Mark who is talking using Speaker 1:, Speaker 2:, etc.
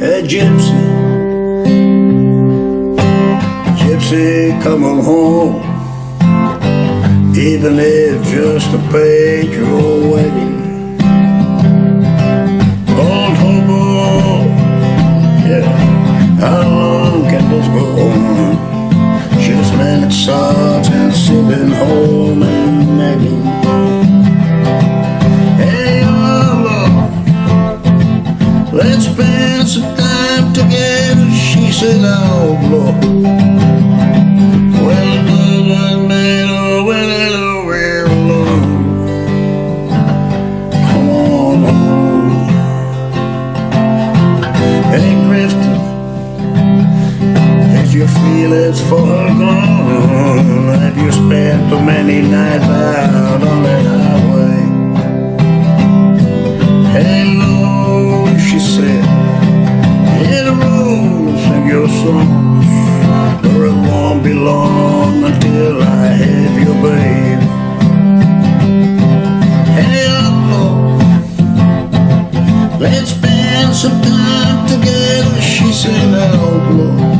Speaker 1: a gypsy, gypsy, come on home. Even if just to pay your wedding. Old hobo, yeah, how long can this go on? Just minute socks and let's spend some time together, she said, oh, Lord. Well, whether we're alone. Come on home. Hey, feelings for her gone, have you lonesome Or it won't be long until I have your baby Hey, outlaw Let's spend some time together She said, outlaw